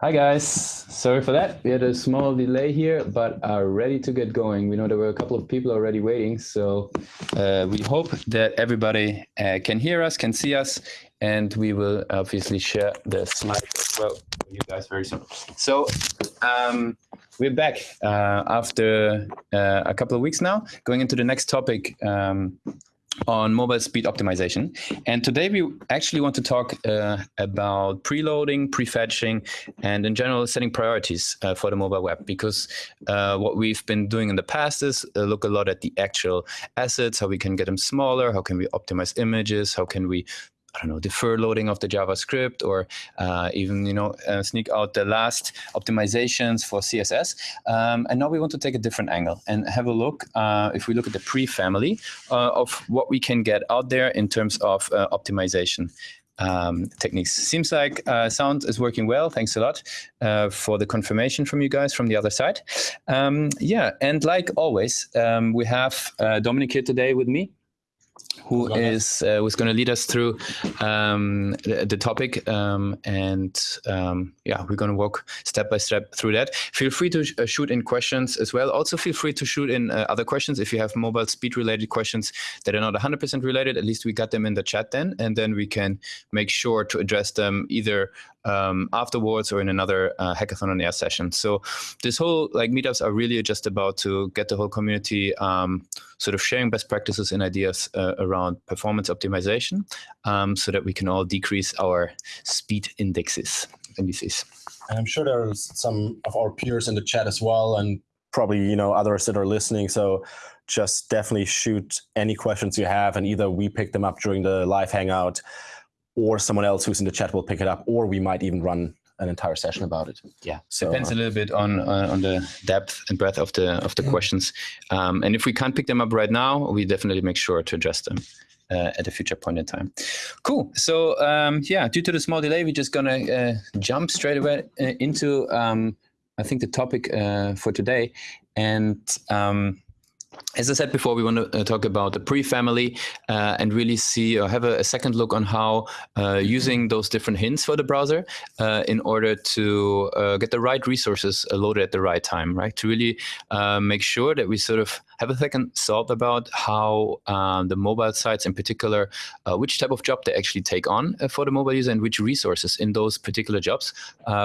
Hi guys, sorry for that. We had a small delay here, but are ready to get going. We know there were a couple of people already waiting, so uh, we hope that everybody uh, can hear us, can see us, and we will obviously share the slide as well for you guys very soon. So um, we're back uh, after uh, a couple of weeks now, going into the next topic, um, on mobile speed optimization. And today we actually want to talk uh, about preloading, prefetching, and in general setting priorities uh, for the mobile web. Because uh, what we've been doing in the past is uh, look a lot at the actual assets, how we can get them smaller, how can we optimize images, how can we I don't know, defer loading of the JavaScript or uh, even, you know, uh, sneak out the last optimizations for CSS. Um, and now we want to take a different angle and have a look, uh, if we look at the pre-family, uh, of what we can get out there in terms of uh, optimization. Um, techniques. Seems like uh, sound is working well. Thanks a lot uh, for the confirmation from you guys from the other side. Um, yeah, and like always, um, we have uh, Dominic here today with me who is uh, who's going to lead us through um, the, the, topic um, and um, yeah we're going to walk step by step through that. Feel free to sh uh, shoot in questions as well. Also feel free to shoot in uh, other questions if you have mobile speed related questions that are not 100% related. At least we got them in the chat then and then we can make sure to address them either um, afterwards or in another uh, hangout on air session. So this whole like meetups are really just about to get the whole community um, sort of sharing best practices and ideas uh, around performance optimization um, so that we can all decrease our speed indexes, indices. And I'm sure there are some of our peers in the chat as well and probably you know others that are listening. So just definitely shoot any questions you have and either we pick them up during the live hangout or someone else who's in the chat will pick it up, or we might even run an entire session about it. Yeah, so, depends uh, a little bit on uh, on the depth and breadth of the of the mm-hmm. questions. Um, and if we can't pick them up right now, we definitely make sure to address them. Uh, at a future point in time. Cool. So um, yeah, due to the small delay, we're just gonna uh, jump straight away uh, into um, I think the topic uh, for today, and um, as I said before, we want to uh, talk about the pre-family uh, and really see or have a, a second look on how uh, using those different hints for the browser uh, in order to uh, get the right resources loaded at the right time, right? To really make sure that we sort of have a second thought about how um, the mobile sites in particular, which type of job they actually take on for the mobile user and which resources in those particular jobs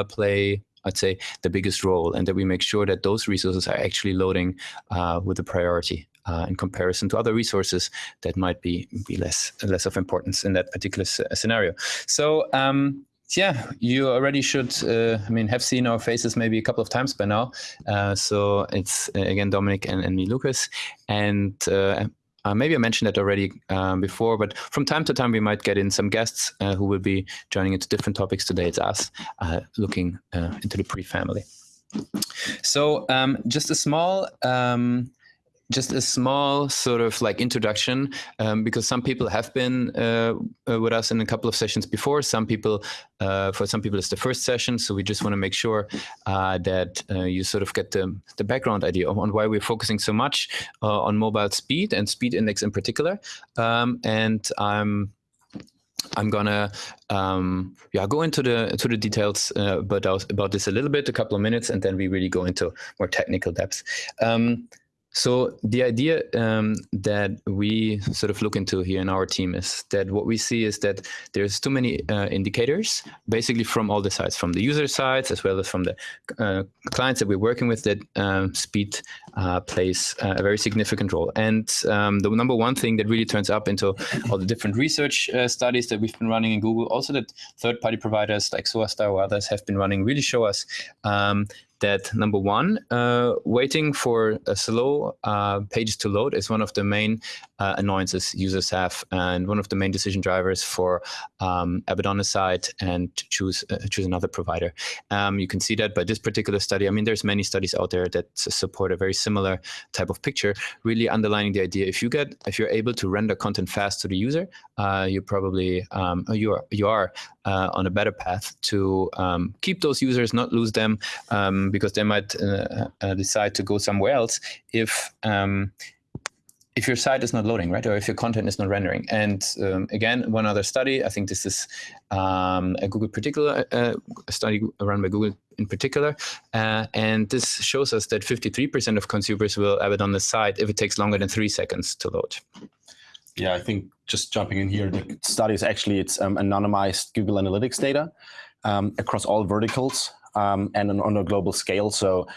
play I'd say, the biggest role, and that we make sure that those resources are actually loading uh, with a priority uh, in comparison to other resources that might be be less less of importance in that particular scenario. So. Um, yeah, you already should, uh, I mean, have seen our faces maybe a couple of times by now. Uh, so it's, uh, again, Dominic and, and me, Lucas. And uh, uh, maybe I mentioned that already um, before, but from time to time we might get in some guests uh, who will be joining into different topics. Today it's us uh, looking uh, into the pre-family. So um, just a small um, just a small sort of like introduction, um, because some people have been uh, uh, with us in a couple of sessions before. Some people, uh, for some people, it's the first session. So we just want to make sure uh, that uh, you sort of get the, the background idea on why we're focusing so much uh, on mobile speed and speed index in particular. Um, and I'm I'm gonna um, yeah go into the to the details uh, about about this a little bit, a couple of minutes, and then we really go into more technical depth. Um, so the idea um, that we sort of look into here in our team is that what we see is that there's too many uh, indicators, basically from all the sides, from the user sides as well as from the uh, clients that we're working with, that um, speed uh, plays a very significant role. And um, the number one thing that really turns up into all the different research uh, studies that we've been running in Google, also that third-party providers like SOASTA or others have been running, really show us um, that number one, uh, waiting for a slow uh, page to load is one of the main uh, annoyances users have and one of the main decision drivers for um, aside and choose uh, choose another provider. Um, you can see that by this particular study. I mean, there's many studies out there that support a very similar type of picture, really underlining the idea if you get if you're able to render content fast to the user, uh, you probably um, you are you are uh, on a better path to um, keep those users, not lose them, um, because they might uh, uh, decide to go somewhere else if um, if your site is not loading, right, or if your content is not rendering. And um, again, one other study, I think this is um, a Google particular uh, a study run by Google in particular, uh, and this shows us that 53% of consumers will have it on the site if it takes longer than three seconds to load. Yeah, I think just jumping in here, the study is actually it's um, anonymized Google Analytics data um, across all verticals um, and on, a global scale. So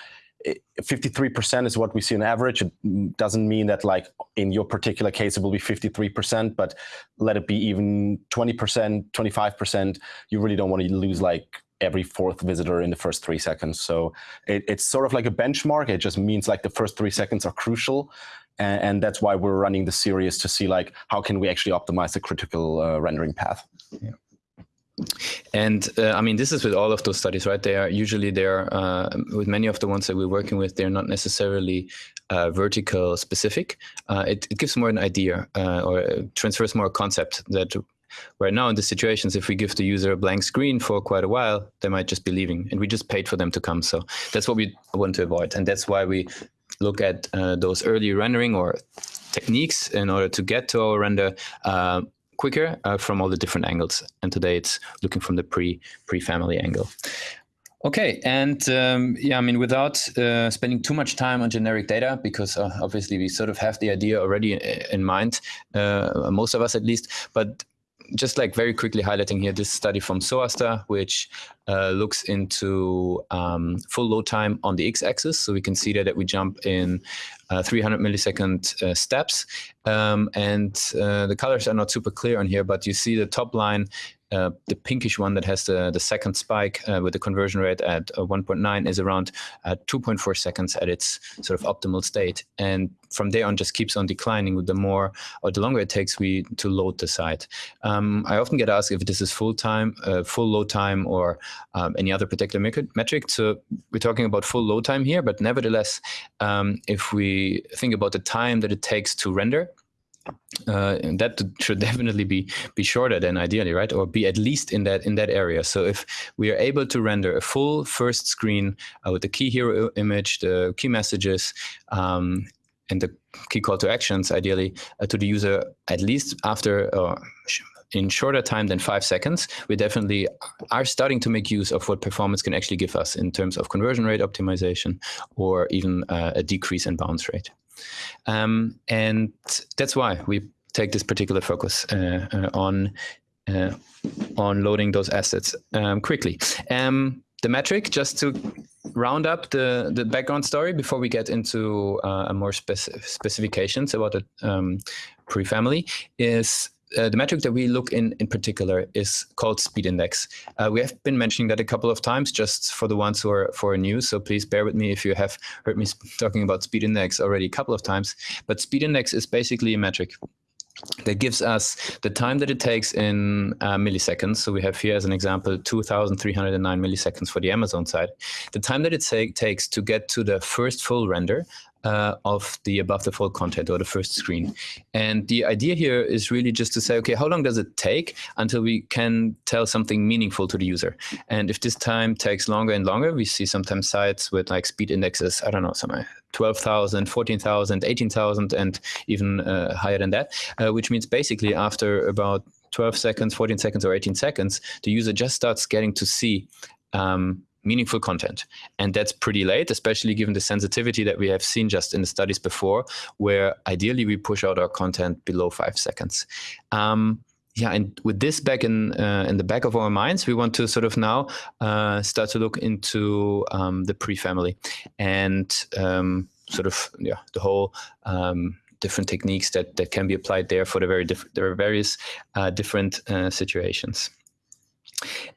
53% is what we see on average. It doesn't mean that like in your particular case, it will be 53%, but let it be even 20%, 25%, you really don't want to lose like every fourth visitor in the first three seconds. So it, it's sort of like a benchmark. It just means like the first three seconds are crucial. And, and that's why we're running the series to see like, how can we actually optimize the critical uh, rendering path? Yeah. And uh, I mean, this is with all of those studies, right? They are usually they're uh, with many of the ones that we're working with. They're not necessarily uh, vertical specific. Uh, it, it, gives more an idea uh, or transfers more a concept that right now in the situations, if we give the user a blank screen for quite a while, they might just be leaving, and we just paid for them to come. So that's what we want to avoid, and that's why we look at uh, those early rendering or techniques in order to get to our render uh, quicker uh, from all the different angles. And today it's looking from the pre pre family angle. Okay, and um, yeah, I mean, without uh, spending too much time on generic data, because uh, obviously we sort of have the idea already in mind, uh, most of us at least, but just like very quickly highlighting here this study from SOASTA, which uh, looks into um, full load time on the x-axis. So we can see there that we jump in uh, 300 millisecond uh, steps. Um, and uh, the colors are not super clear on here, but you see the top line uh, the pinkish one that has the, the second spike uh, with the conversion rate at uh, 1.9 is around uh, 2.4 seconds at its sort of optimal state. And from there on just keeps on declining with the more or the longer it takes we to load the site. Um, I often get asked if this is full time, full load time or um, any other particular metric. So we're talking about full load time here, but nevertheless, um, if we think about the time that it takes to render, uh, that should definitely be be shorter than ideally, right? Or be at least in that in that area. So if we are able to render a full first screen uh, with the key hero image, the key messages, um, and the key call to actions, ideally uh, to the user at least after in shorter time than five seconds, we definitely are starting to make use of what performance can actually give us in terms of conversion rate optimization or even uh, a decrease in bounce rate. Um, and that's why we take this particular focus uh, uh, on uh, on loading those assets um, quickly. Um, the metric, just to round up the, the background story before we get into uh, more speci specifications about the um, pre-family, is uh, the metric that we look in in particular is called speed index. Uh, we have been mentioning that a couple of times just for the ones who are for new. So please bear with me if you have heard me talking about speed index already a couple of times. But speed index is basically a metric that gives us the time that it takes in uh, milliseconds. So we have here as an example, 2,309 milliseconds for the Amazon side. The time that it takes to get to the first full render uh, of the above the fold content or the first screen. And the idea here is really just to say, okay, how long does it take until we can tell something meaningful to the user? And if this time takes longer and longer, we see sometimes sites with like speed indexes, I don't know, some 12,000, 14,000, 18,000, and even uh, higher than that, uh, which means basically after about 12 seconds, 14 seconds, or 18 seconds, the user just starts getting to see um, meaningful content. And that's pretty late, especially given the sensitivity that we have seen just in the studies before, where ideally we push out our content below five seconds. Um, yeah, and with this back in uh, in the back of our minds, we want to sort of now uh, start to look into um, the pre-family and um, sort of yeah the whole um, different techniques that that can be applied there for the very different there are various uh, different uh, situations.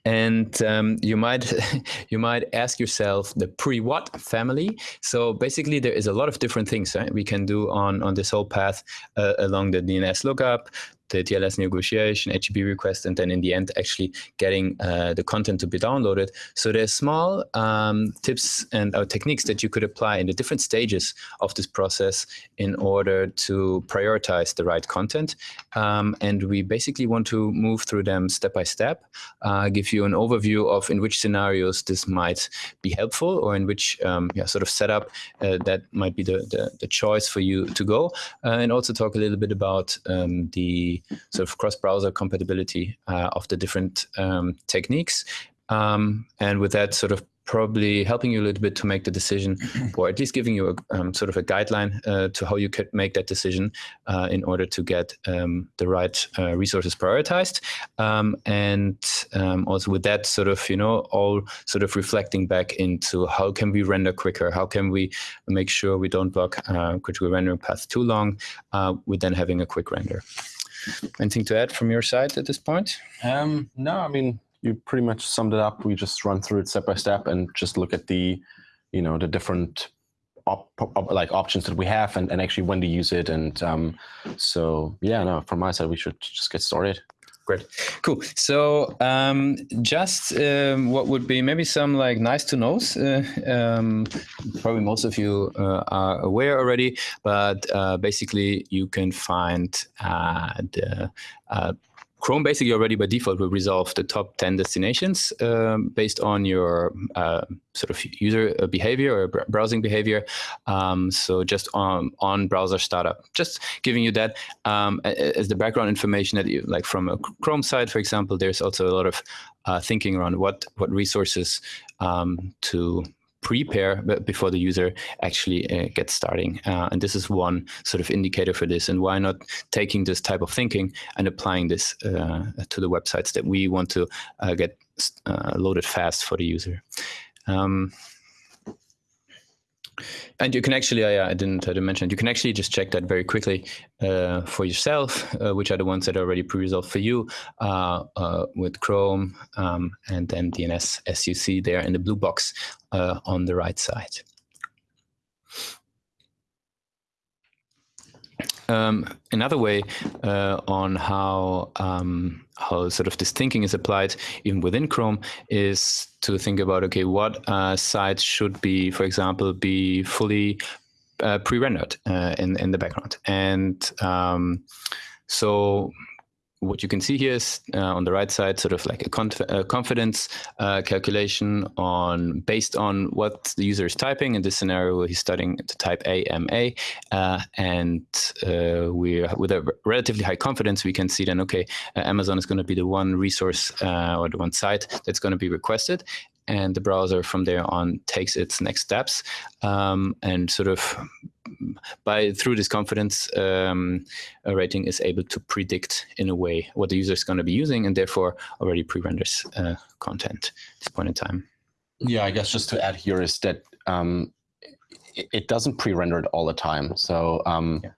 And um, you might you might ask yourself the pre-what family. So basically, there is a lot of different things right? we can do on on this whole path uh, along the DNS lookup the TLS negotiation, HTTP request, and then in the end, actually getting uh, the content to be downloaded. So there's small um, tips and uh, techniques that you could apply in the different stages of this process in order to prioritize the right content. Um, and we basically want to move through them step by step, uh, give you an overview of in which scenarios this might be helpful or in which um, yeah, sort of setup uh, that might be the, the, the, choice for you to go, uh, and also talk a little bit about um, the sort of cross-browser compatibility uh, of the different um, techniques. Um, and with that sort of probably helping you a little bit to make the decision or at least giving you a um, sort of a guideline uh, to how you could make that decision uh, in order to get um, the right uh, resources prioritized. Um, and um, also with that sort of you know all sort of reflecting back into how can we render quicker? How can we make sure we don't block uh, critical rendering paths too long uh, with then having a quick render anything to add from your side at this point um, no i mean you pretty much summed it up. We just run through it step by step and just look at the, you know, the different op, op, like options that we have and, and actually when to use it. And um, so, yeah, no, from my side, we should just get started. Great, cool. So um, just um, what would be maybe some like nice to knows. Uh, um, probably most of you uh, are aware already, but uh, basically you can find uh, the uh, Chrome basically already by default will resolve the top 10 destinations um, based on your uh, sort of user uh, behavior or browsing behavior. Um, so just on, on browser startup, just giving you that um, as the background information that you like from a Chrome side, for example, there's also a lot of uh, thinking around what, what resources um, to prepare before the user actually uh, gets starting. Uh, and this is one sort of indicator for this. And why not taking this type of thinking and applying this uh, to the websites that we want to uh, get uh, loaded fast for the user. Um, and you can actually, I, I didn't, I didn't mention, you can actually just check that very quickly uh, for yourself, uh, which are the ones that are already pre-resolved for you uh, uh with Chrome um, and then DNS as you see there in the blue box uh, on the right side. Um, another way uh, on how um, how sort of this thinking is applied even within Chrome is to think about okay, what uh, sites should be, for example, be fully uh, pre-rendered uh, in in the background, and um, so what you can see here is uh, on the right side, sort of like a, conf a confidence uh, calculation on based on what the user is typing. In this scenario, he's studying to type AMA, uh, and uh, we with a relatively high confidence, we can see then okay, uh, Amazon is going to be the one resource uh, or the one site that's going to be requested, and the browser from there on takes its next steps um, and sort of by through this confidence um, rating is able to predict in a way what the user is going to be using and therefore already pre-renders uh, content at this point in time. Yeah, I guess just to add here is that um, it, it, doesn't pre-render it all the time. So um, yeah.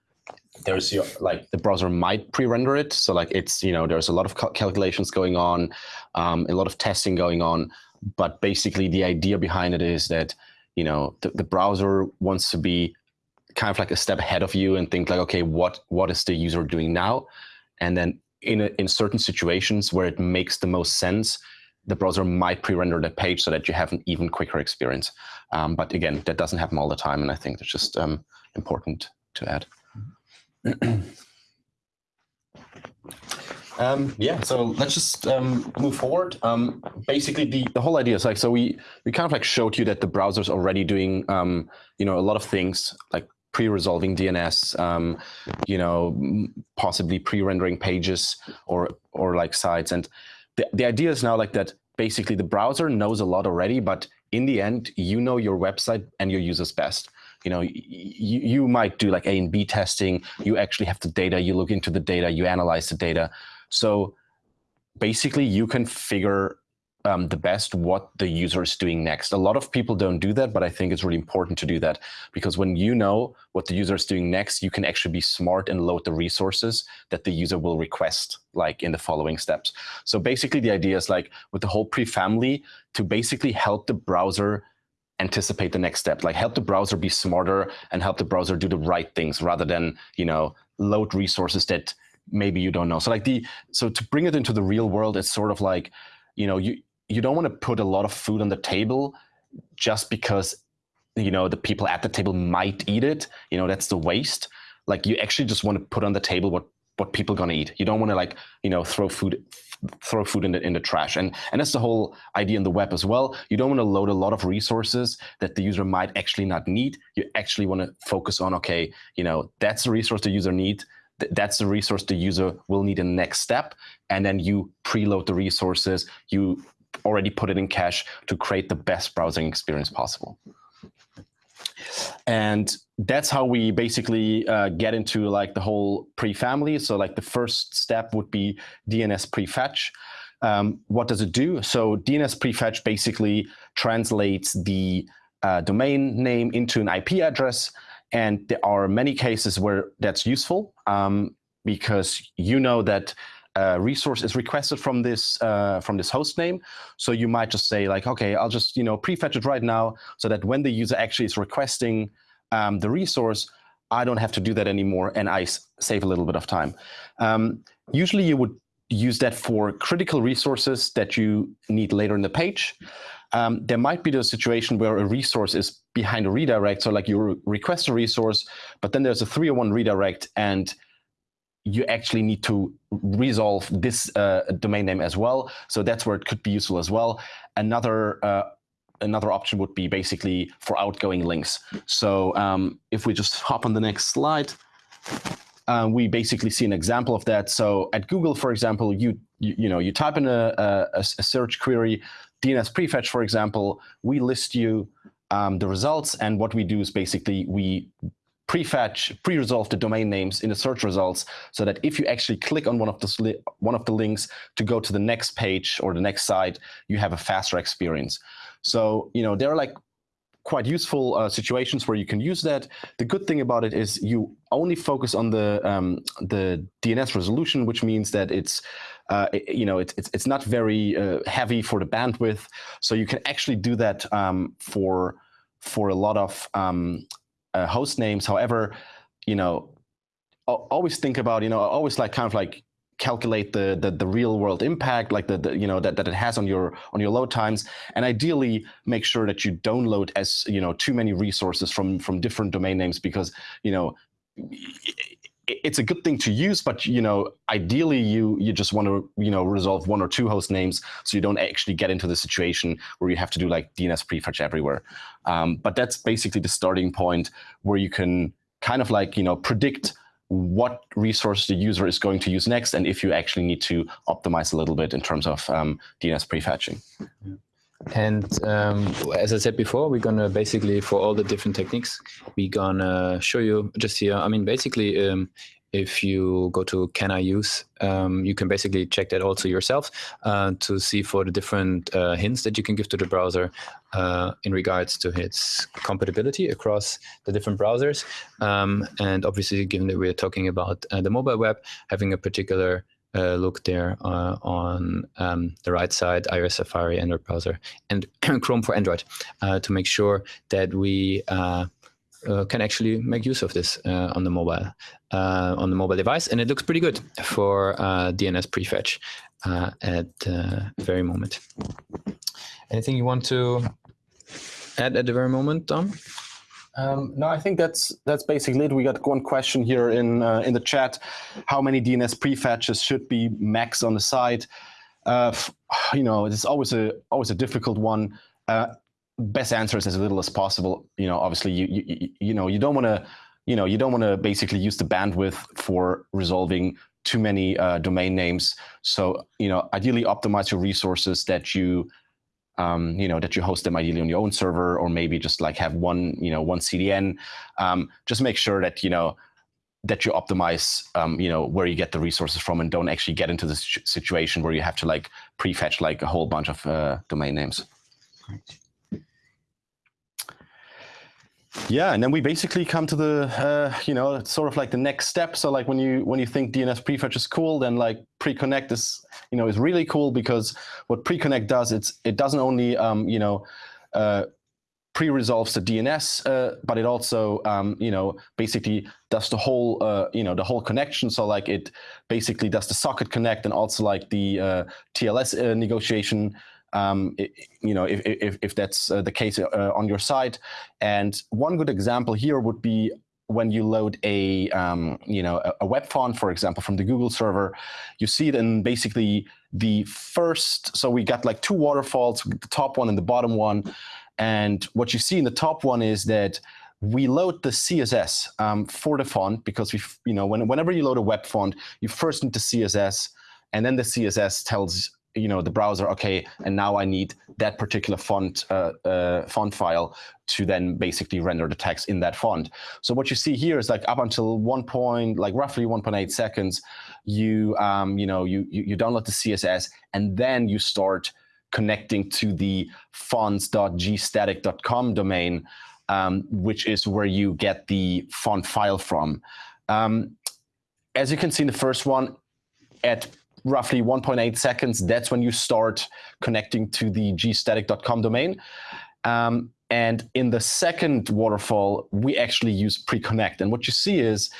there's your, like the browser might pre-render it. So like it's, you know, there's a lot of calculations going on, um, a lot of testing going on but basically the idea behind it is that you know the, the browser wants to be kind of like a step ahead of you and think like okay what what is the user doing now? And then in a, in certain situations where it makes the most sense the browser might pre-render the page so that you have an even quicker experience. Um, but again that doesn't happen all the time. And i think that's just um, important to add Um, yeah, so let's just um, move forward. Um, basically, the, the whole idea is like, so we, we kind of like showed you that the browser's already doing, um, you know, a lot of things like pre-resolving DNS, um, you know, possibly pre-rendering pages or, or like sites. And the, the idea is now like that basically the browser knows a lot already, but in the end, you know your website and your users best you know, you, you might do like A and B testing. You actually have the data, you look into the data, you analyze the data. So basically you can figure um, the best what the user is doing next. A lot of people don't do that, but I think it's really important to do that because when you know what the user is doing next, you can actually be smart and load the resources that the user will request like in the following steps. So basically the idea is like with the whole pre-family to basically help the browser anticipate the next step, like help the browser be smarter and help the browser do the right things rather than, you know, load resources that maybe you don't know. So like the so to bring it into the real world, it's sort of like, you know, you you don't want to put a lot of food on the table just because you know the people at the table might eat it. You know, that's the waste. Like you actually just want to put on the table what what people gonna eat. You don't want to like you know throw food throw food in the in the trash. And and that's the whole idea in the web as well. You don't want to load a lot of resources that the user might actually not need. You actually want to focus on okay, you know that's the resource the user need. That's the resource the user will need in the next step, and then you preload the resources. You already put it in cache to create the best browsing experience possible. And that's how we basically uh, get into like the whole pre-family. So like the first step would be DNS prefetch. Um, what does it do? So DNS prefetch basically translates the uh, domain name into an IP address. And there are many cases where that's useful um, because you know that a resource is requested from this uh, from this host name. So you might just say like, okay, I'll just you know prefetch it right now, so that when the user actually is requesting um, the resource, I don't have to do that anymore, and I save a little bit of time. Um, usually, you would use that for critical resources that you need later in the page. Um, there might be the situation where a resource is behind a redirect. So like you request a resource, but then there's a 301 redirect and you actually need to resolve this uh, domain name as well. So that's where it could be useful as well. Another uh, another option would be basically for outgoing links. So um, if we just hop on the next slide, uh, we basically see an example of that. So at Google, for example, you you, you know you type in a, a, a, search query, DNS prefetch, for example, we list you um, the results, and what we do is basically we prefetch, pre-resolve the domain names in the search results so that if you actually click on one of the one of the links to go to the next page or the next site, you have a faster experience. So, you know, there are like quite useful uh, situations where you can use that. The good thing about it is you only focus on the um, the DNS resolution, which means that it's uh, you know it's, it's it's not very uh, heavy for the bandwidth, so you can actually do that um, for for a lot of um, uh, host names. However, you know, always think about, you know, always like kind of like calculate the, the, the real world impact, like the, the, you know that, that it has on your on your load times, and ideally make sure that you don't load as you know too many resources from from different domain names because you know it's a good thing to use, but you know, ideally you you just want to you know resolve one or two host names, so you don't actually get into the situation where you have to do like DNS prefetch everywhere. Um, but that's basically the starting point where you can kind of like you know predict what resource the user is going to use next, and if you actually need to optimize a little bit in terms of um, DNS prefetching. And um, as I said before, we're gonna basically for all the different techniques, we're gonna show you just here. I mean, basically, um, if you go to can I use, um, you can basically check that also yourself uh, to see for the different uh, hints that you can give to the browser uh, in regards to its compatibility across the different browsers. Um, and obviously, given that we're talking about uh, the mobile web, having a particular uh, look there uh, on um, the right side, iOS, Safari, Android browser, and Chrome for Android to make sure that we uh, uh, can actually make use of this uh, on the mobile on the mobile device, and it looks pretty good for DNS prefetch at the very moment. Anything you want to add at the very moment, Dom? Um, no, I think that's that's basically it. We got one question here in uh, in the chat: How many DNS prefetches should be max on the site? Uh, you know, it's always a always a difficult one. Uh, best answer is as little as possible. You know, obviously, you you you know you don't want to you know you don't want to basically use the bandwidth for resolving too many uh, domain names. So you know, ideally optimize your resources that you um, you know, that you host them ideally on your own server, or maybe just like have one, you know, one CDN. Um, just make sure that you know that you optimize, um, you know, where you get the resources from, and don't actually get into the situation where you have to like prefetch like a whole bunch of uh, domain names. Right. Yeah, and then we basically come to the, uh, you know, sort of like the next step. So like when you when you think DNS prefetch is cool, then like pre-connect is, you know, is really cool because what pre-connect does, it's it doesn't only, um, you know, uh, pre-resolves the DNS, uh, but it also, um, you know, basically does the whole, uh, you know, the whole connection. So like it basically does the socket connect and also like the uh, TLS uh, negotiation. Um, it, you know, if, if, if that's uh, the case uh, on your side. And one good example here would be when you load a, um, you know, a, a web font, for example, from the Google server, you see it in basically the first, so we got like two waterfalls, the top one and the bottom one. And what you see in the top one is that we load the CSS um, for the font because we, you know, when, whenever you load a web font, you first need the CSS, and then the CSS tells you know the browser, okay, and now I need that particular font uh, uh, font file to then basically render the text in that font. So what you see here is like up until one point, like roughly 1.8 seconds, you um, you know you, you you download the CSS and then you start connecting to the fonts.gstatic.com domain, um, which is where you get the font file from. Um, as you can see in the first one, at roughly 1.8 seconds, that's when you start connecting to the gstatic.com domain. Um, and in the second waterfall, we actually use pre-connect. And what you see is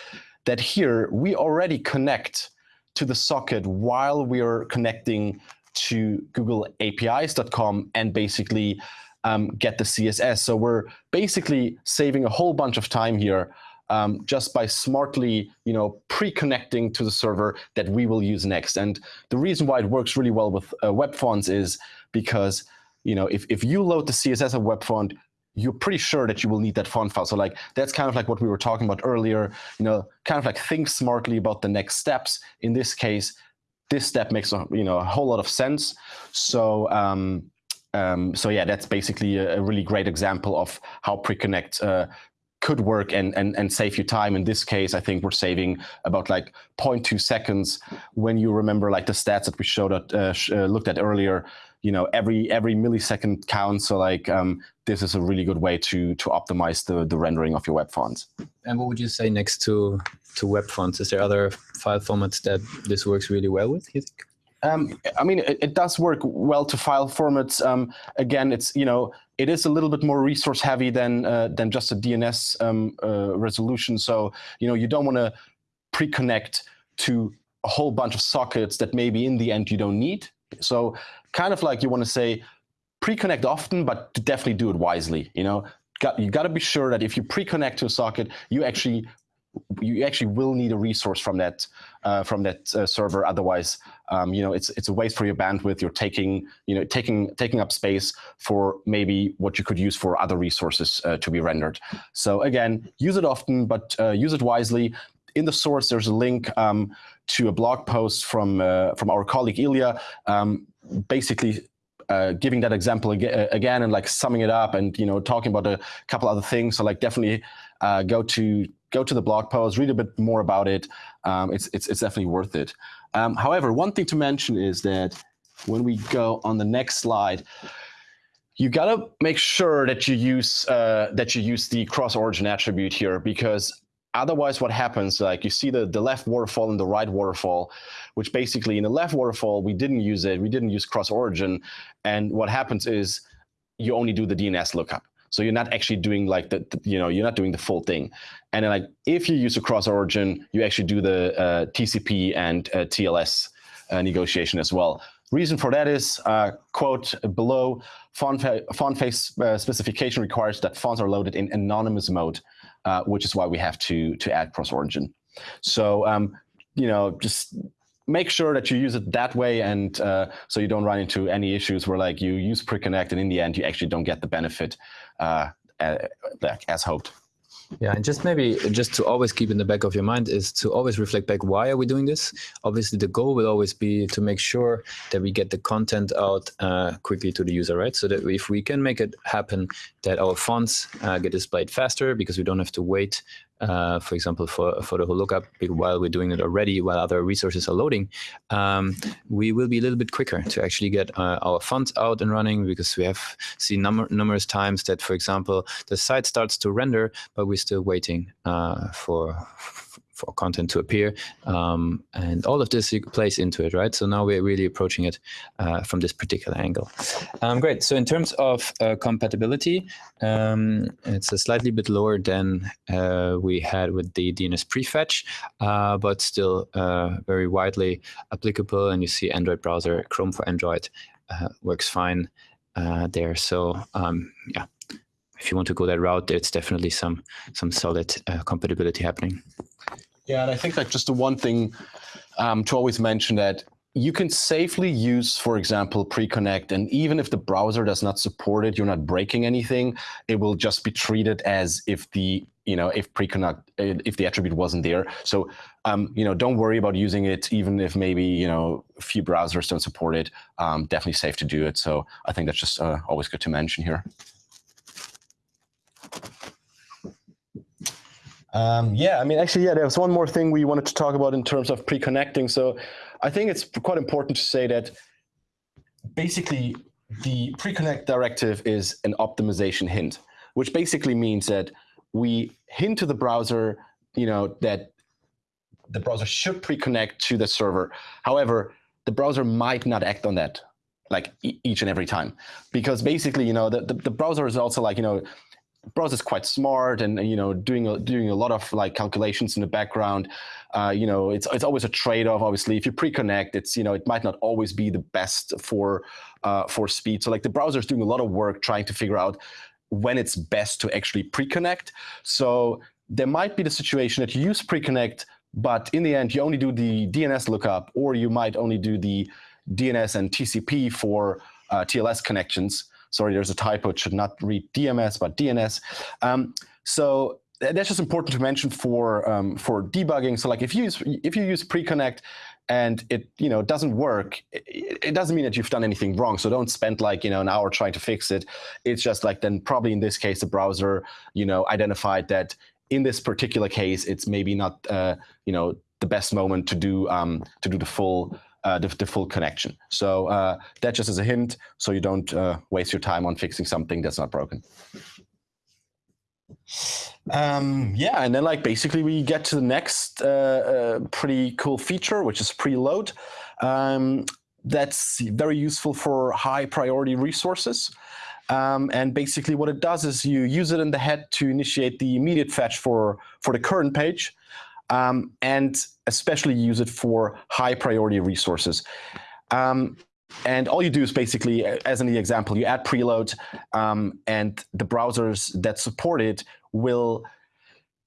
that here we already connect to the socket while we are connecting to googleapis.com and basically um, get the CSS. So we're basically saving a whole bunch of time here um, just by smartly, you know, pre-connecting to the server that we will use next. And the reason why it works really well with uh, web fonts is because, you know, if, if you load the CSS of web font, you're pretty sure that you will need that font file. So like that's kind of like what we were talking about earlier, you know, kind of like think smartly about the next steps. In this case, this step makes a, you know a whole lot of sense. So um, um, so yeah, that's basically a, a, really great example of how Preconnect uh, could work and, and, and save you time. In this case, I think we're saving about like 0.2 seconds when you remember like the stats that we showed at, uh, uh, looked at earlier, you know, every every millisecond counts. So like um, this is a really good way to to optimize the, the rendering of your web fonts. And what would you say next to, to web fonts? Is there other file formats that this works really well with, you think? Um, I mean, it, it, does work well to file formats. Um, again, it's you know it is a little bit more resource heavy than uh, than just a DNS um, uh, resolution. So you know you don't want to pre-connect to a whole bunch of sockets that maybe in the end you don't need. So kind of like you want to say pre-connect often, but definitely do it wisely. You know, got, you got to be sure that if you pre-connect to a socket, you actually you actually will need a resource from that uh, from that uh, server. Otherwise, um, you know, it's it's a waste for your bandwidth. You're taking you know taking taking up space for maybe what you could use for other resources uh, to be rendered. So again, use it often, but uh, use it wisely. In the source, there's a link um, to a blog post from uh, from our colleague Ilya, um, basically uh, giving that example again, again, and like summing it up and you know talking about a couple other things. So like definitely uh, go to go to the blog post, read a bit more about it. Um, it's, it's, it's definitely worth it. Um, however, one thing to mention is that when we go on the next slide, you gotta make sure that you use uh, that you use the cross origin attribute here because otherwise what happens like you see the the left waterfall and the right waterfall which basically in the left waterfall we didn't use it we didn't use cross origin and what happens is you only do the DNS lookup so you're not actually doing like the, the, you know, you're not doing the full thing. And then like if you use a cross origin, you actually do the uh, TCP and uh, TLS uh, negotiation as well. Reason for that is, uh, quote below, font, font face uh, specification requires that fonts are loaded in anonymous mode, uh, which is why we have to, to add cross origin. So, um, you know, just make sure that you use it that way and uh, so you don't run into any issues where like you use pre-connect and in the end you actually don't get the benefit uh, as hoped. Yeah, and just maybe just to always keep in the back of your mind is to always reflect back, why are we doing this? Obviously, the goal will always be to make sure that we get the content out uh, quickly to the user, right? So that if we can make it happen that our fonts uh, get displayed faster because we don't have to wait uh, for example, for, for the whole lookup, while we're doing it already, while other resources are loading, um, we will be a little bit quicker to actually get uh, our fonts out and running because we have seen number, numerous times that, for example, the site starts to render, but we're still waiting uh, for for content to appear. Um, and all of this plays into it, right? So now we're really approaching it uh, from this particular angle. Um, great. So in terms of uh, compatibility, um, it's a slightly bit lower than uh, we had with the DNS prefetch, uh, but still uh, very widely applicable. And you see Android browser, Chrome for Android uh, works fine there. So um, yeah, if you want to go that route, there's definitely some some solid uh, compatibility happening. Yeah, and I think like just the one thing um, to always mention that you can safely use, for example, pre-connect, and even if the browser does not support it, you're not breaking anything. It will just be treated as if the you know if pre-connect if the attribute wasn't there. So um, you know don't worry about using it, even if maybe you know a few browsers don't support it. Um, definitely safe to do it. So I think that's just uh, always good to mention here. Um, yeah, I mean, actually, yeah, there was one more thing we wanted to talk about in terms of pre-connecting. So I think it's quite important to say that basically the pre-connect directive is an optimization hint, which basically means that we hint to the browser, you know, that the browser should pre-connect to the server. However, the browser might not act on that like each and every time because basically, you know, the, the, the browser is also like, you know, browser is quite smart and you know doing a, doing a lot of like calculations in the background. Uh, you know, it's it's always a trade-off. Obviously, if you pre-connect, it's you know it might not always be the best for uh, for speed. So like the browser is doing a lot of work trying to figure out when it's best to actually pre-connect. So there might be the situation that you use pre-connect, but in the end you only do the DNS lookup, or you might only do the DNS and TCP for uh, TLS connections sorry, there's a typo. It should not read DMS, but DNS. Um, so that's just important to mention for um, for debugging. So like if you use if you use pre-connect and it you know doesn't work, it, it, doesn't mean that you've done anything wrong. So don't spend like you know an hour trying to fix it. It's just like then probably in this case the browser you know identified that in this particular case it's maybe not uh, you know the best moment to do um, to do the full uh, the, the, full connection. So uh, that just as a hint, so you don't uh, waste your time on fixing something that's not broken. Um, yeah, and then like basically we get to the next uh, uh, pretty cool feature, which is preload. Um, that's very useful for high priority resources. Um, and basically what it does is you use it in the head to initiate the immediate fetch for, for the current page um, and especially use it for high priority resources. Um, and all you do is basically, as in the example, you add preload um, and the browsers that support it will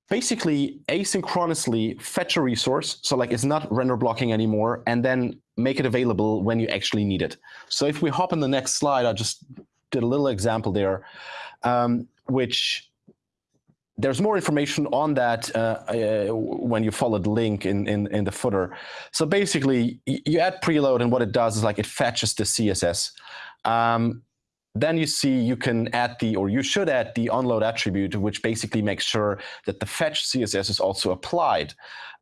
basically asynchronously fetch a resource. So like it's not render blocking anymore and then make it available when you actually need it. So if we hop in the next slide, I just did a little example there, um, which there's more information on that uh, uh, when you follow the link in, in, in the footer. So basically, you add preload, and what it does is like it fetches the CSS. Um, then you see you can add the, or you should add the onload attribute, which basically makes sure that the fetch CSS is also applied.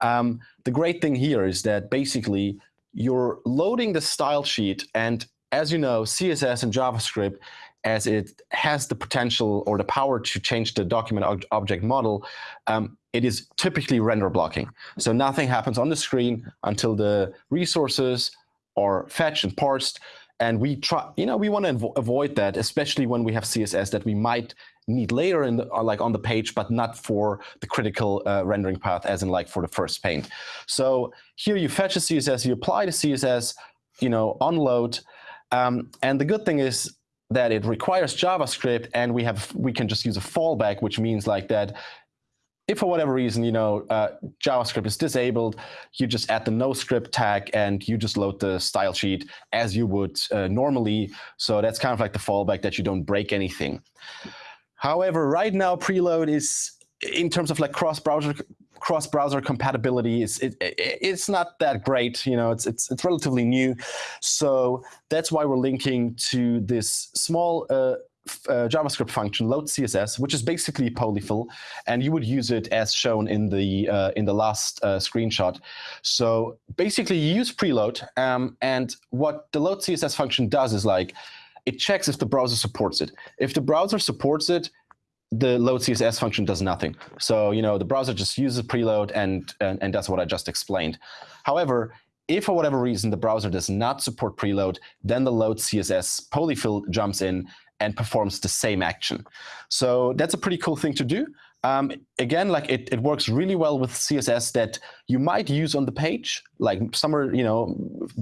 Um, the great thing here is that basically you're loading the style sheet, and as you know, CSS and JavaScript as it has the potential or the power to change the document ob object model, um, it is typically render blocking. So nothing happens on the screen until the resources are fetched and parsed. And we try, you know, we want to avoid that, especially when we have CSS that we might need later in the, like on the page, but not for the critical uh, rendering path, as in like for the first paint. So here you fetch a CSS, you apply the CSS, you know, onload. Um, and the good thing is that it requires JavaScript and we have we can just use a fallback, which means like that if for whatever reason, you know, uh, JavaScript is disabled, you just add the no script tag and you just load the style sheet as you would uh, normally. So that's kind of like the fallback that you don't break anything. However, right now preload is in terms of like cross-browser cross-browser compatibility is it, it, it's not that great. You know, it's it's it's relatively new, so that's why we're linking to this small. Uh, uh, JavaScript function load CSS, which is basically polyfill, and you would use it as shown in the uh, in the last uh, screenshot. So basically, you use preload, um, and what the load CSS function does is like it checks if the browser supports it. If the browser supports it, the load CSS function does nothing. So, you know, the browser just uses preload and, and, and does what I just explained. However, if for whatever reason the browser does not support preload, then the load CSS polyfill jumps in and performs the same action. So that's a pretty cool thing to do. Um, again, like it, it works really well with CSS that you might use on the page, like somewhere you know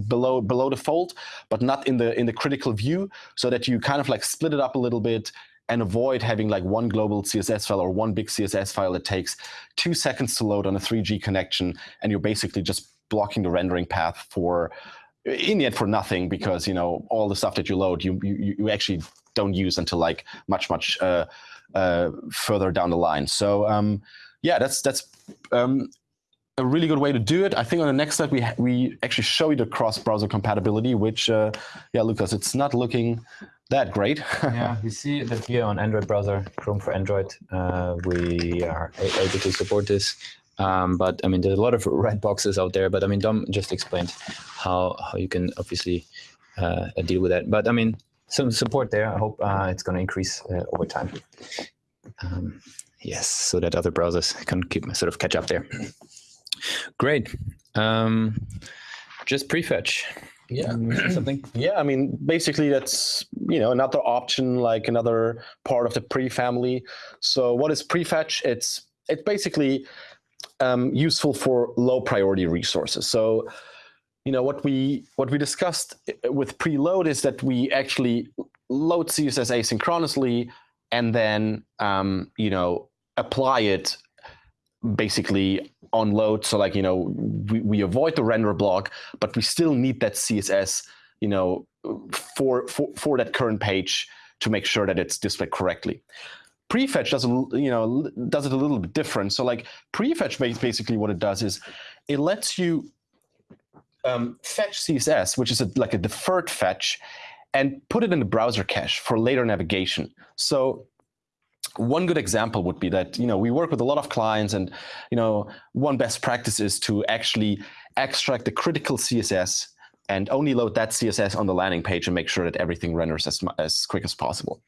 below below the fold, but not in the in the critical view, so that you kind of like split it up a little bit and avoid having like one global CSS file or one big CSS file that takes two seconds to load on a 3G connection, and you're basically just blocking the rendering path for in the end for nothing because you know all the stuff that you load you you, you actually don't use until like much much uh, uh, further down the line. So um, yeah, that's that's um, a really good way to do it. I think on the next slide we we actually show you the cross-browser compatibility, which uh, yeah, Lucas, it's not looking that great. yeah, you see that here on Android browser, Chrome for Android, uh, we are able to support this. Um, but I mean, there's a lot of red boxes out there. But I mean, Dom just explained how how you can obviously uh, deal with that. But I mean, some support there. I hope uh, it's going to increase uh, over time. Um, yes, so that other browsers can keep sort of catch up there. Great. Um, just prefetch. Yeah, something. Yeah, I mean, basically that's you know another option, like another part of the pre family. So what is prefetch? It's it's basically um, useful for low priority resources. So you know what we what we discussed with preload is that we actually load CSS asynchronously and then um, you know apply it basically on load. So like you know we, we avoid the render block, but we still need that CSS you know for for for that current page to make sure that it's displayed correctly. Prefetch does a, you know does it a little bit different. So like prefetch basically what it does is it lets you um, fetch CSS, which is a, like a deferred fetch, and put it in the browser cache for later navigation. So one good example would be that you know we work with a lot of clients, and you know one best practice is to actually extract the critical CSS and only load that CSS on the landing page and make sure that everything renders as, as quick as possible.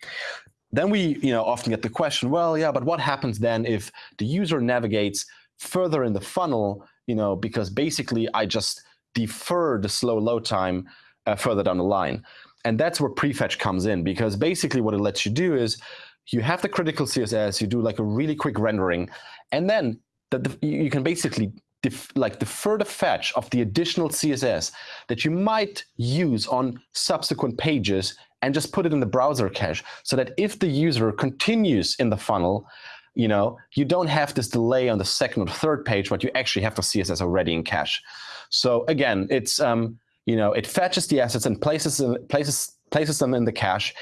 Then we you know often get the question, well, yeah, but what happens then if the user navigates further in the funnel, you know, because basically I just defer the slow load time uh, further down the line. And that's where prefetch comes in, because basically what it lets you do is you have the critical CSS, you do like a really quick rendering, and then the, you can basically def, like defer the fetch of the additional CSS that you might use on subsequent pages and just put it in the browser cache so that if the user continues in the funnel, you know, you don't have this delay on the second or third page, but you actually have the CSS already in cache. So again, it's um, you know it fetches the assets and places places places them in the cache.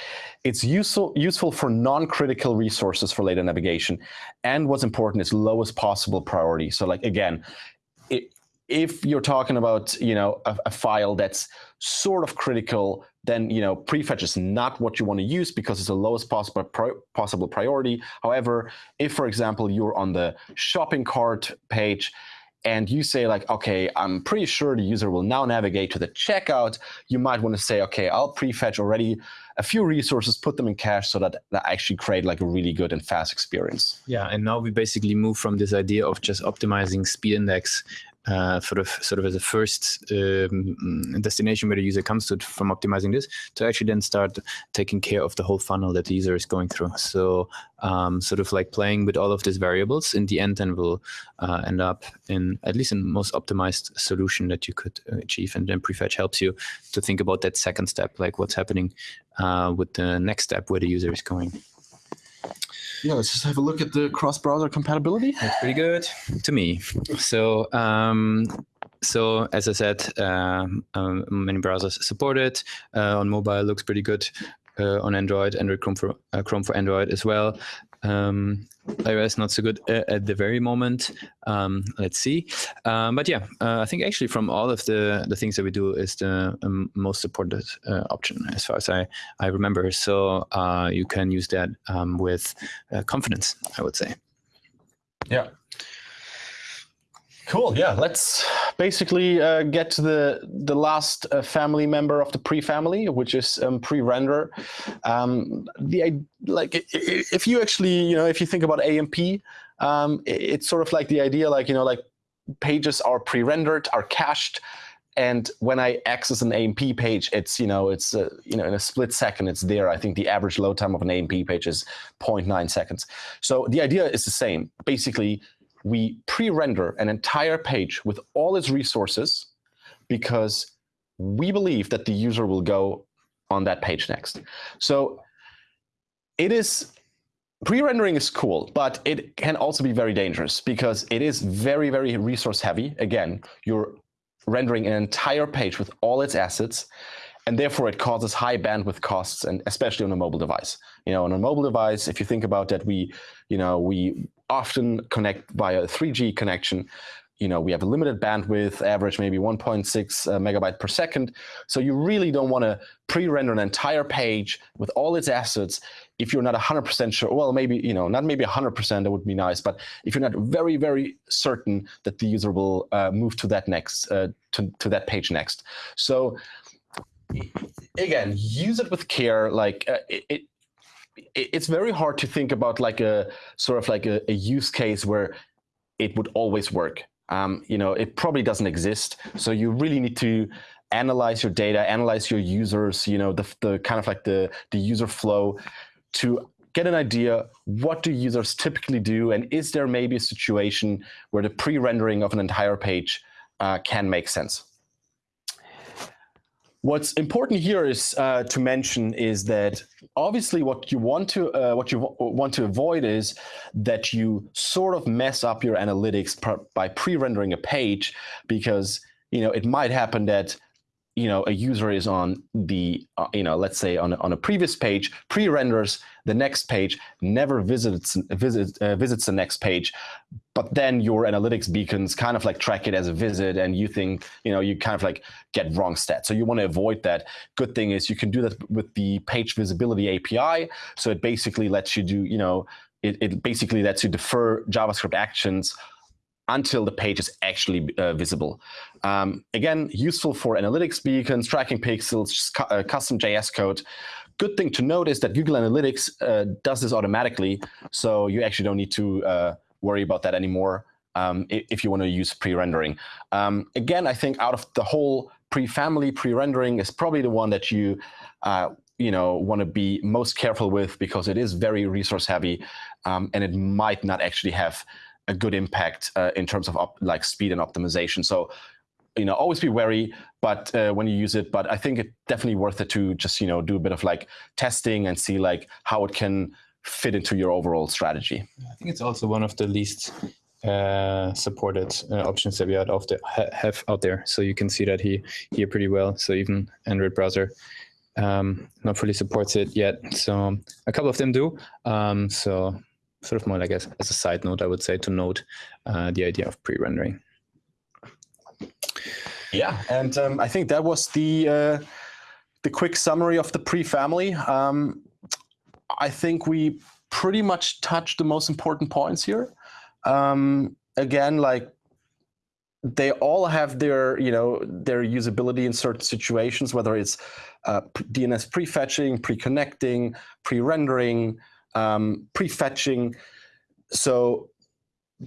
It's useful useful for non-critical resources for later navigation, and what's important is lowest possible priority. So like again, it, if you're talking about you know a, a, file that's sort of critical, then you know prefetch is not what you want to use because it's the lowest possible possible priority. However, if for example you're on the shopping cart page and you say like, okay, I'm pretty sure the user will now navigate to the checkout, you might want to say, okay, I'll prefetch already a few resources, put them in cache so that that actually create like a really good and fast experience. Yeah, and now we basically move from this idea of just optimizing speed index uh, sort of sort of as a first um, destination where the user comes to from optimizing this to actually then start taking care of the whole funnel that the user is going through. So um, sort of like playing with all of these variables in the end then will uh, end up in at least in most optimized solution that you could achieve. And then prefetch helps you to think about that second step, like what's happening uh, with the next step where the user is going. Yeah, let's just have a look at the cross-browser compatibility. That's pretty good to me. So, um, so as I said, um, um, many browsers support it. Uh, on mobile, looks pretty good. Uh, on Android, Android Chrome for uh, Chrome for Android as well. Um, iOS not so good uh, at the very moment. Um, let's see. Um, but yeah, uh, I think actually from all of the the things that we do is the um, most supported uh, option as far as I I remember. So uh, you can use that um, with uh, confidence, I would say. Yeah. Cool. Yeah. Let's basically uh, get to the the last uh, family member of the pre-family, which is um, pre-render. Um, the like if you actually you know if you think about AMP, um, it's sort of like the idea like you know like pages are pre-rendered, are cached, and when I access an AMP page, it's you know it's uh, you know in a split second it's there. I think the average load time of an AMP page is 0.9 seconds. So the idea is the same. Basically, we pre-render an entire page with all its resources because we believe that the user will go on that page next. So it is pre-rendering is cool, but it can also be very dangerous because it is very, very resource heavy. Again, you're rendering an entire page with all its assets, and therefore it causes high bandwidth costs, and especially on a mobile device. You know, on a mobile device, if you think about that, we, you know, we often connect via a 3G connection. You know, we have a limited bandwidth, average maybe 1.6 uh, megabyte per second. So you really don't want to pre-render an entire page with all its assets if you're not 100% sure. Well, maybe, you know, not maybe 100%, that would be nice. But if you're not very, very certain that the user will uh, move to that next, uh, to, to that page next. So again, use it with care. Like uh, it, it's very hard to think about like a sort of like a, a use case where it would always work. Um, you know, it probably doesn't exist. So you really need to analyze your data, analyze your users, you know, the, the kind of like the, the user flow to get an idea what do users typically do and is there maybe a situation where the pre-rendering of an entire page uh, can make sense. What's important here is uh, to mention is that obviously what you want to uh, what you want to avoid is that you sort of mess up your analytics by pre-rendering a page because you know it might happen that you know a user is on the uh, you know let's say on on a previous page pre-renders the next page never visits visits uh, visits the next page. But then your analytics beacons kind of like track it as a visit and you think you know you kind of like get wrong stats. So you want to avoid that. Good thing is you can do that with the page visibility api so it basically lets you do you know it, it basically lets you defer javascript actions until the page is actually uh, visible. Um, again, useful for analytics beacons, tracking pixels, cu uh, custom JS code. Good thing to note is that Google Analytics uh, does this automatically, so you actually don't need to uh, worry about that anymore um, if you want to use pre-rendering. Um, again, I think out of the whole pre-family, pre-rendering is probably the one that you uh, you know want to be most careful with because it is very resource heavy um, and it might not actually have a good impact uh, in terms of like speed and optimization. So, you know, always be wary, but uh, when you use it, but I think it's definitely worth it to just, you know, do a bit of like testing and see like how it can fit into your overall strategy. I think it's also one of the least uh, supported uh, options that we have out, there, have out there. So you can see that here, here pretty well. So even Android browser um, not fully supports it yet. So a couple of them do. Um, so sort of more like as, as a side note, I would say, to note uh, the idea of pre-rendering. Yeah, and um, I think that was the uh, the quick summary of the pre-family. Um, I think we pretty much touched the most important points here. Um, again, like they all have their, you know, their usability in certain situations, whether it's uh, DNS prefetching, pre-connecting, pre-rendering, um, prefetching. So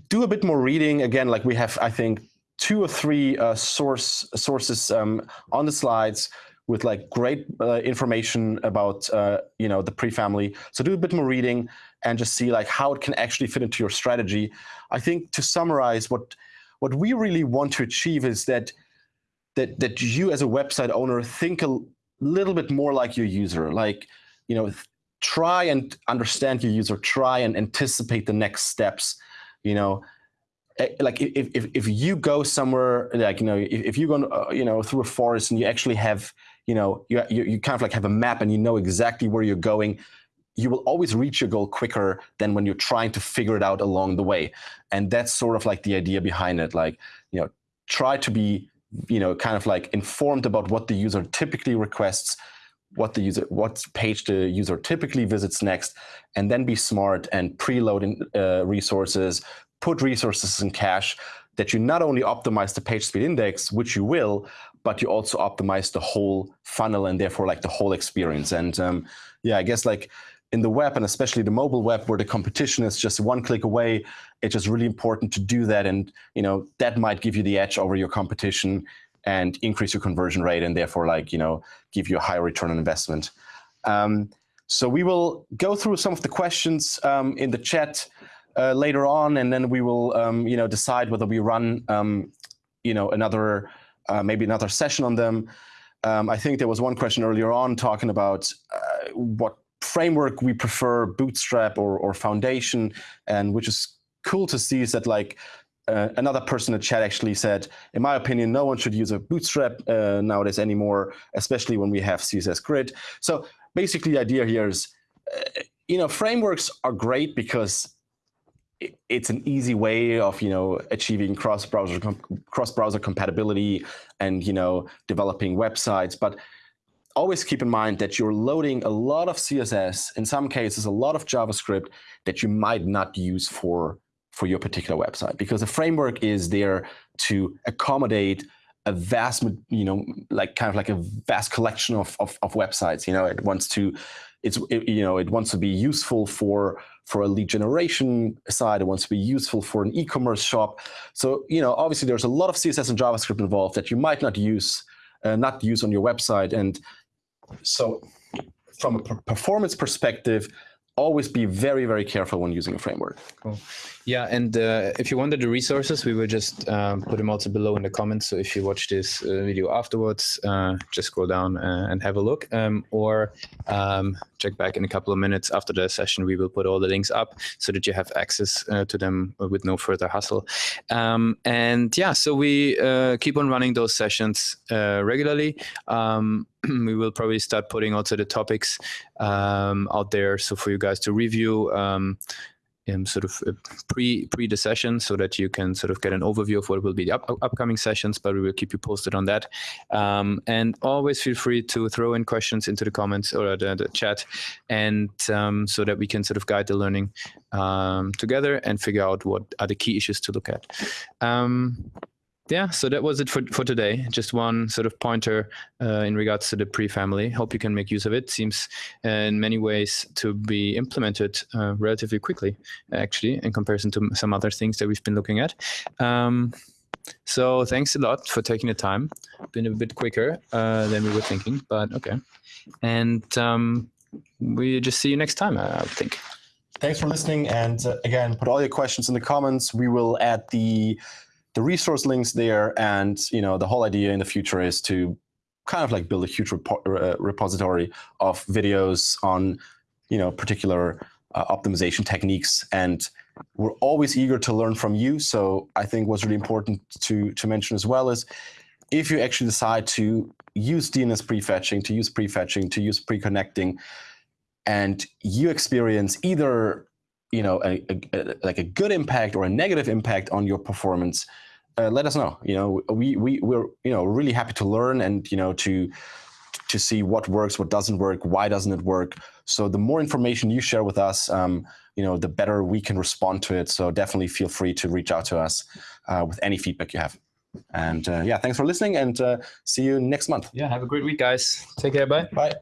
do a bit more reading. Again, like we have, I think, two or three uh, source sources um, on the slides with like great uh, information about uh, you know the pre-family. So do a bit more reading and just see like how it can actually fit into your strategy. I think to summarize, what what we really want to achieve is that that that you as a website owner think a little bit more like your user. Like you know try and understand your user, try and anticipate the next steps. You know, eh, like if, if, if you go somewhere, like, you know, if, if you go, uh, you know, through a forest and you actually have, you know, you, you, you kind of like have a map and you know exactly where you're going, you will always reach your goal quicker than when you're trying to figure it out along the way. And that's sort of like the idea behind it. Like, you know, try to be, you know, kind of like informed about what the user typically requests, what the user, what page the user typically visits next, and then be smart and preload in, uh, resources, put resources in cache, that you not only optimize the page speed index, which you will, but you also optimize the whole funnel and therefore like the whole experience. And um, yeah, I guess like in the web and especially the mobile web where the competition is just one click away, it's just really important to do that. And you know that might give you the edge over your competition and increase your conversion rate and therefore like you know give you a higher return on investment. Um, so we will go through some of the questions um, in the chat uh, later on, and then we will um, you know decide whether we run um, you know another uh, maybe another session on them. Um, I think there was one question earlier on talking about uh, what framework we prefer, Bootstrap or, or Foundation, and which is cool to see is that like uh, another person in the chat actually said, in my opinion, no one should use a Bootstrap uh, nowadays anymore, especially when we have CSS Grid. So basically the idea here is, uh, you know, frameworks are great because it's an easy way of you know achieving cross browser cross browser compatibility and you know developing websites but always keep in mind that you're loading a lot of css in some cases a lot of javascript that you might not use for for your particular website because the framework is there to accommodate a vast you know like kind of like a vast collection of, of, of websites you know it wants to it's it, you know it wants to be useful for for a lead generation side. It wants to be useful for an e-commerce shop. So you know obviously there's a lot of CSS and JavaScript involved that you might not use uh, not use on your website. And so from a performance perspective, always be very, very careful when using a framework. Cool. Yeah, and uh, if you wanted the resources, we will just um, put them also below in the comments. So if you watch this uh, video afterwards, uh, just scroll down uh, and have a look. Um, or um, check back in a couple of minutes after the session. We will put all the links up so that you have access uh, to them with no further hassle. Um, and yeah, so we uh, keep on running those sessions regularly. We will probably start putting also the topics um, out there. So for you guys to review um, um, sort of uh, pre pre the session so that you can sort of get an overview of what will be the up, upcoming sessions but we will keep you posted on that. Um, and always feel free to throw in questions into the comments or the, the chat and um, so that we can sort of guide the learning um, together and figure out what are the key issues to look at. Um, yeah, so that was it for, for today. Just one sort of pointer uh, in regards to the pre-family. Hope you can make use of it. Seems uh, in many ways to be implemented uh, relatively quickly, actually, in comparison to some other things that we've been looking at. Um, so thanks a lot for taking the time. Been a bit quicker uh, than we were thinking, but okay. And um, we just see you next time, I think. Thanks for listening. And uh, again, put all your questions in the comments. We will add the the resource links there. And you know, the whole idea in the future is to kind of like build a huge repo uh, repository of videos on you know particular uh, optimization techniques. And we're always eager to learn from you. So I think what's really important to to mention as well is if you actually decide to use DNS prefetching, to use prefetching, to use pre-connecting, and you experience either you know, a, a, like a good impact or a negative impact on your performance, uh, let us know. You know, we we we're you know really happy to learn and you know to to see what works, what doesn't work, why doesn't it work. So the more information you share with us, um, you know, the better we can respond to it. So definitely feel free to reach out to us uh, with any feedback you have. And uh, yeah, thanks for listening and uh, see you next month. Yeah, have a great week, guys. Take care. Bye. Bye.